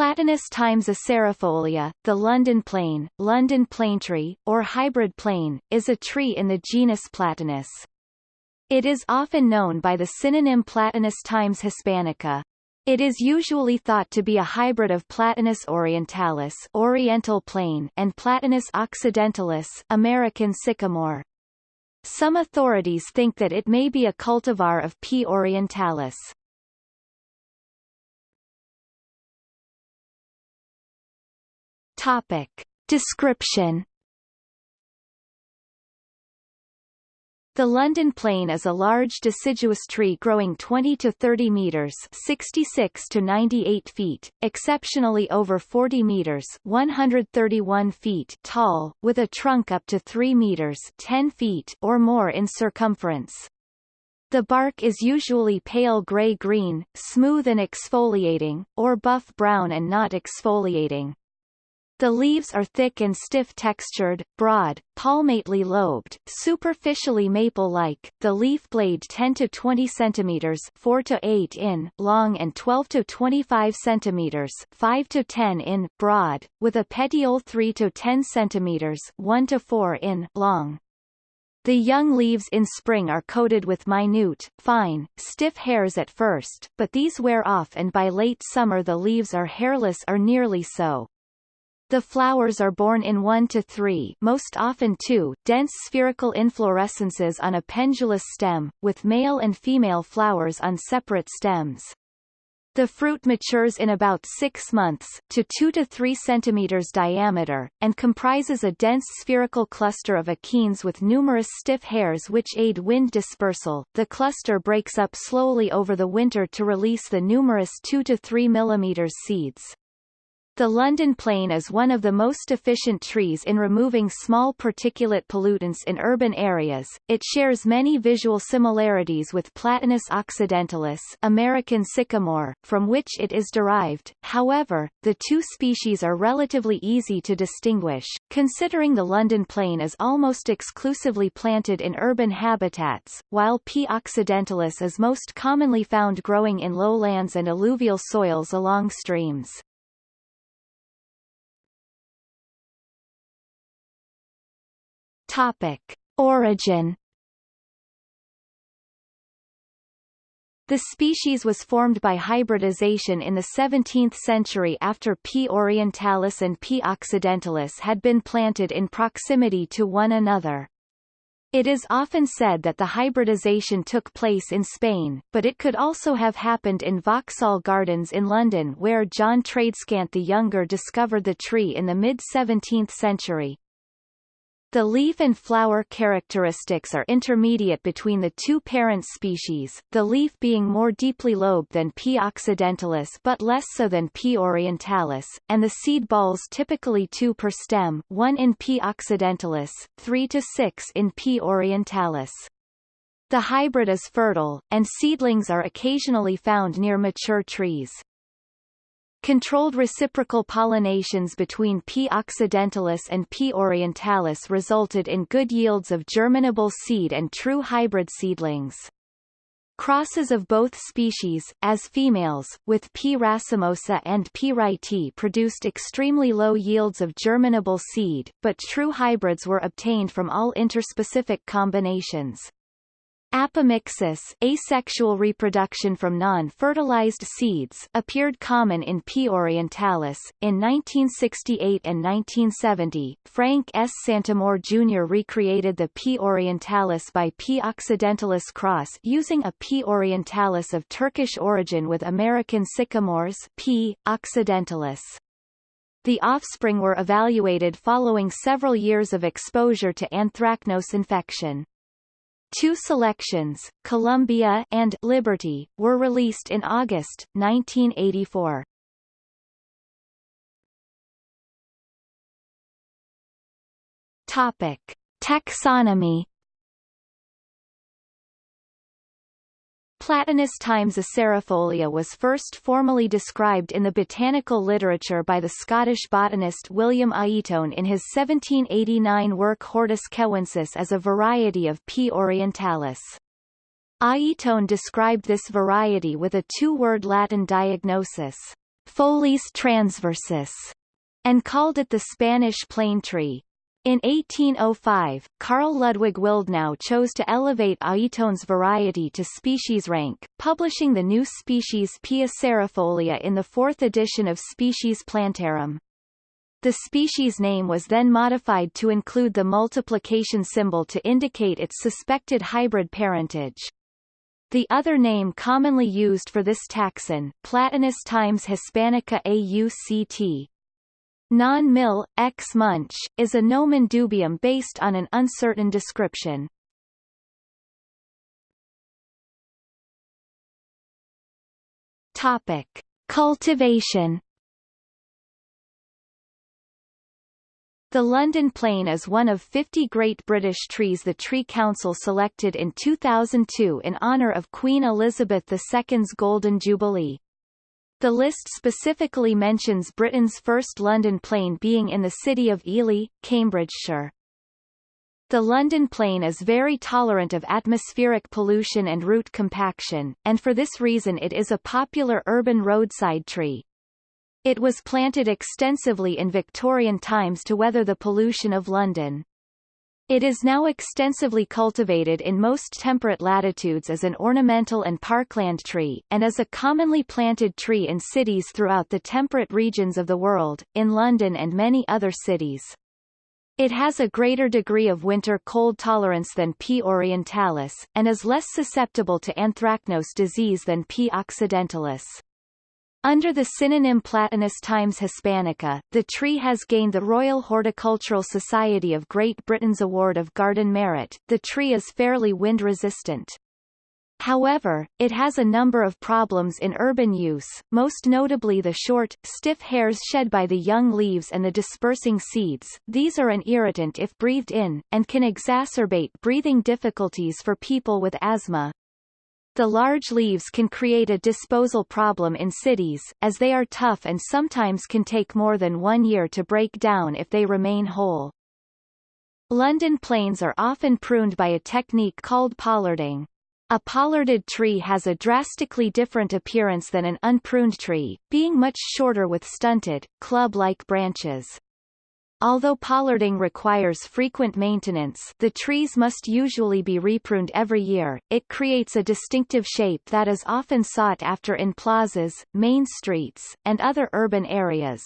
Platanus times acerifolia, the London plane, London planetree, or hybrid plane, is a tree in the genus Platanus. It is often known by the synonym Platanus times hispanica. It is usually thought to be a hybrid of Platanus orientalis oriental plane and Platanus occidentalis American sycamore. Some authorities think that it may be a cultivar of P. orientalis. Topic. Description The London plane is a large deciduous tree growing 20 to 30 meters 66 to 98 feet, exceptionally over 40 meters 131 feet tall, with a trunk up to 3 meters 10 feet or more in circumference. The bark is usually pale gray-green, smooth and exfoliating, or buff-brown and not exfoliating. The leaves are thick and stiff-textured, broad, palmately lobed, superficially maple-like. The leaf blade 10 to 20 centimeters, 4 to 8 in long and 12 to 25 centimeters, 5 to 10 in broad, with a petiole 3 to 10 centimeters, 1 to 4 in long. The young leaves in spring are coated with minute, fine, stiff hairs at first, but these wear off and by late summer the leaves are hairless or nearly so. The flowers are borne in one to three most often two, dense spherical inflorescences on a pendulous stem, with male and female flowers on separate stems. The fruit matures in about 6 months, to 2 to 3 centimeters diameter, and comprises a dense spherical cluster of achenes with numerous stiff hairs which aid wind dispersal. The cluster breaks up slowly over the winter to release the numerous 2 to 3 millimeters seeds. The London plane is one of the most efficient trees in removing small particulate pollutants in urban areas. It shares many visual similarities with Platanus occidentalis American sycamore, from which it is derived. However, the two species are relatively easy to distinguish, considering the London plane is almost exclusively planted in urban habitats, while P. occidentalis is most commonly found growing in lowlands and alluvial soils along streams. Topic. Origin The species was formed by hybridization in the 17th century after P. orientalis and P. occidentalis had been planted in proximity to one another. It is often said that the hybridization took place in Spain, but it could also have happened in Vauxhall Gardens in London where John Tradescant the Younger discovered the tree in the mid-17th century. The leaf and flower characteristics are intermediate between the two parent species, the leaf being more deeply lobed than P. occidentalis but less so than P. orientalis, and the seed balls typically two per stem, one in P. occidentalis, three to six in P. orientalis. The hybrid is fertile, and seedlings are occasionally found near mature trees. Controlled reciprocal pollinations between P. occidentalis and P. orientalis resulted in good yields of germinable seed and true hybrid seedlings. Crosses of both species, as females, with P. racemosa and P. wrightii produced extremely low yields of germinable seed, but true hybrids were obtained from all interspecific combinations. Apomixis asexual reproduction from non-fertilized seeds appeared common in P. orientalis. In 1968 and 1970, Frank S. Santamour Jr. recreated the P. orientalis by P. occidentalis cross using a P. orientalis of Turkish origin with American sycamores P. occidentalis. The offspring were evaluated following several years of exposure to anthracnose infection. Two selections, Columbia and Liberty, were released in August, 1984. Topic. Taxonomy Platanus times acerifolia was first formally described in the botanical literature by the Scottish botanist William Aiton in his 1789 work Hortus Kewensis as a variety of P. orientalis. Aiton described this variety with a two-word Latin diagnosis, Folis transversus, and called it the Spanish plane tree. In 1805, Carl Ludwig Willdenow chose to elevate Aiton's variety to species rank, publishing the new species P. acerifolia in the fourth edition of Species Plantarum. The species name was then modified to include the multiplication symbol to indicate its suspected hybrid parentage. The other name commonly used for this taxon, Platanus times Hispanica auct, Non-mill, ex munch, is a nomen dubium based on an uncertain description. Topic. Cultivation The London Plane is one of 50 Great British trees the Tree Council selected in 2002 in honour of Queen Elizabeth II's Golden Jubilee. The list specifically mentions Britain's first London plane being in the city of Ely, Cambridgeshire. The London plane is very tolerant of atmospheric pollution and root compaction, and for this reason it is a popular urban roadside tree. It was planted extensively in Victorian times to weather the pollution of London. It is now extensively cultivated in most temperate latitudes as an ornamental and parkland tree, and as a commonly planted tree in cities throughout the temperate regions of the world, in London and many other cities. It has a greater degree of winter cold tolerance than P. orientalis, and is less susceptible to anthracnose disease than P. occidentalis. Under the synonym Platanus times Hispanica, the tree has gained the Royal Horticultural Society of Great Britain's Award of Garden Merit. The tree is fairly wind resistant. However, it has a number of problems in urban use, most notably the short, stiff hairs shed by the young leaves and the dispersing seeds these are an irritant if breathed in, and can exacerbate breathing difficulties for people with asthma. The large leaves can create a disposal problem in cities, as they are tough and sometimes can take more than one year to break down if they remain whole. London planes are often pruned by a technique called pollarding. A pollarded tree has a drastically different appearance than an unpruned tree, being much shorter with stunted, club-like branches. Although pollarding requires frequent maintenance the trees must usually be repruned every year, it creates a distinctive shape that is often sought after in plazas, main streets, and other urban areas.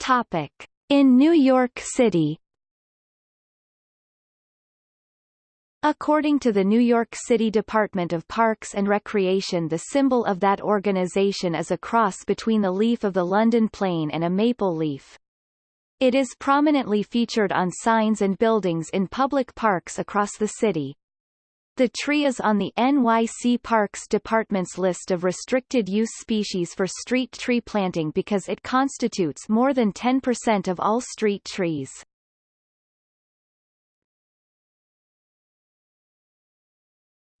Topic. In New York City According to the New York City Department of Parks and Recreation the symbol of that organization is a cross between the leaf of the London plane and a maple leaf. It is prominently featured on signs and buildings in public parks across the city. The tree is on the NYC Parks Department's list of restricted use species for street tree planting because it constitutes more than 10% of all street trees.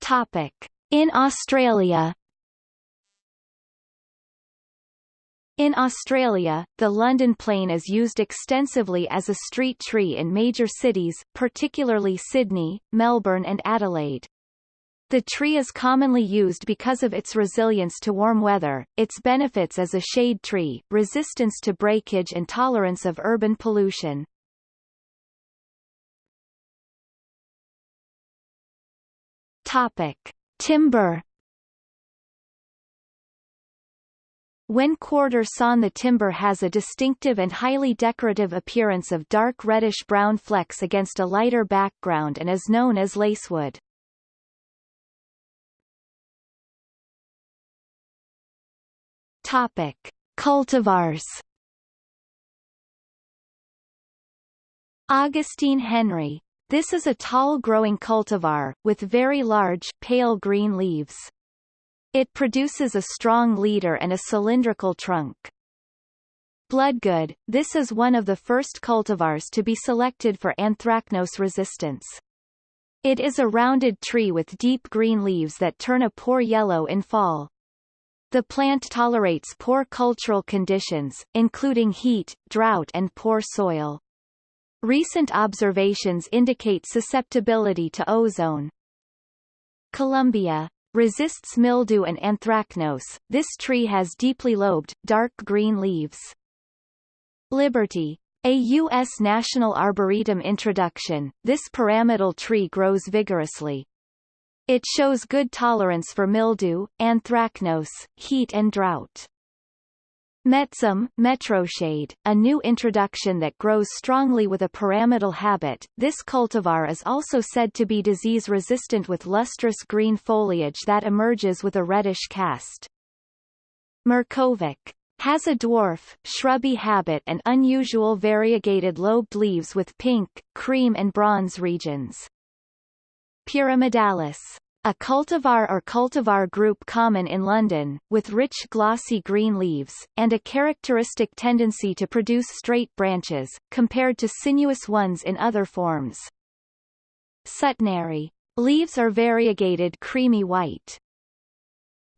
Topic. In Australia In Australia, the London plane is used extensively as a street tree in major cities, particularly Sydney, Melbourne and Adelaide. The tree is commonly used because of its resilience to warm weather, its benefits as a shade tree, resistance to breakage and tolerance of urban pollution. Topic. Timber When quarter sawn the timber has a distinctive and highly decorative appearance of dark reddish-brown flecks against a lighter background and is known as lacewood. Topic. Cultivars Augustine Henry this is a tall-growing cultivar, with very large, pale green leaves. It produces a strong leader and a cylindrical trunk. Bloodgood, this is one of the first cultivars to be selected for anthracnose resistance. It is a rounded tree with deep green leaves that turn a poor yellow in fall. The plant tolerates poor cultural conditions, including heat, drought and poor soil. Recent observations indicate susceptibility to ozone. Columbia resists mildew and anthracnose. This tree has deeply lobed, dark green leaves. Liberty. A U.S. National Arboretum introduction, this pyramidal tree grows vigorously. It shows good tolerance for mildew, anthracnose, heat and drought. Metzam, metroshade, a new introduction that grows strongly with a pyramidal habit. This cultivar is also said to be disease-resistant with lustrous green foliage that emerges with a reddish cast. Mirkovec has a dwarf, shrubby habit and unusual variegated lobed leaves with pink, cream and bronze regions. Pyramidalis a cultivar or cultivar group common in London, with rich glossy green leaves, and a characteristic tendency to produce straight branches, compared to sinuous ones in other forms. Suttneri. Leaves are variegated creamy white.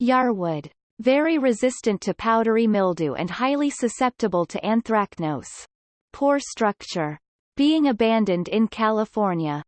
Yarwood. Very resistant to powdery mildew and highly susceptible to anthracnose. Poor structure. Being abandoned in California.